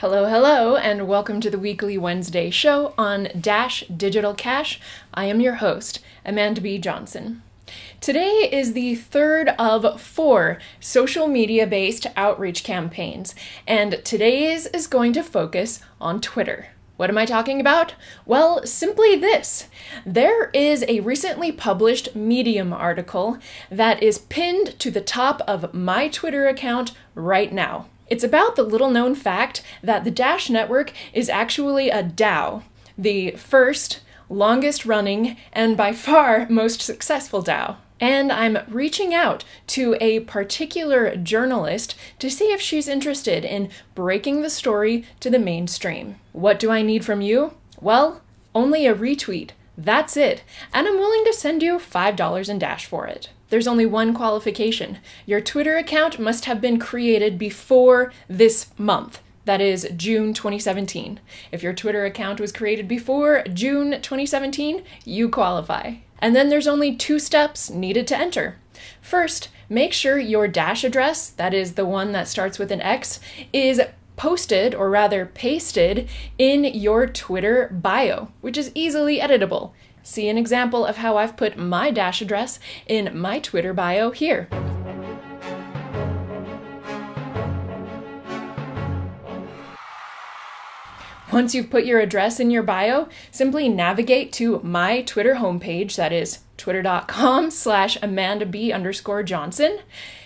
Hello, hello, and welcome to the weekly Wednesday show on Dash Digital Cash. I am your host, Amanda B. Johnson. Today is the third of four social media based outreach campaigns, and today's is going to focus on Twitter. What am I talking about? Well, simply this. There is a recently published Medium article that is pinned to the top of my Twitter account right now. It's about the little known fact that the Dash network is actually a DAO, the first, longest running, and by far most successful DAO. And I'm reaching out to a particular journalist to see if she's interested in breaking the story to the mainstream. What do I need from you? Well, only a retweet. That's it. And I'm willing to send you $5 in Dash for it. There's only one qualification. Your Twitter account must have been created before this month. That is June 2017. If your Twitter account was created before June 2017, you qualify. And then there's only two steps needed to enter. First, make sure your Dash address, that is the one that starts with an X, is posted, or rather pasted, in your Twitter bio, which is easily editable. See an example of how I've put my Dash address in my Twitter bio here. Once you've put your address in your bio, simply navigate to my Twitter homepage, that is twitter.com slash Amanda B underscore Johnson,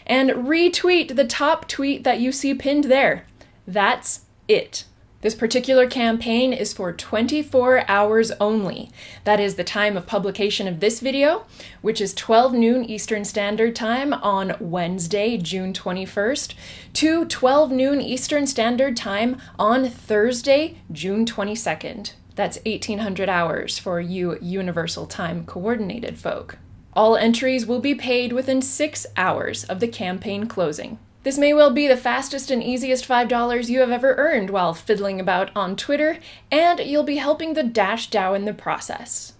and retweet the top tweet that you see pinned there. That's it. This particular campaign is for 24 hours only. That is the time of publication of this video, which is 12 noon Eastern Standard Time on Wednesday, June 21st, to 12 noon Eastern Standard Time on Thursday, June 22nd. That's 1800 hours for you Universal Time Coordinated folk. All entries will be paid within six hours of the campaign closing. This may well be the fastest and easiest $5 you have ever earned while fiddling about on Twitter, and you'll be helping the Dash DAO in the process.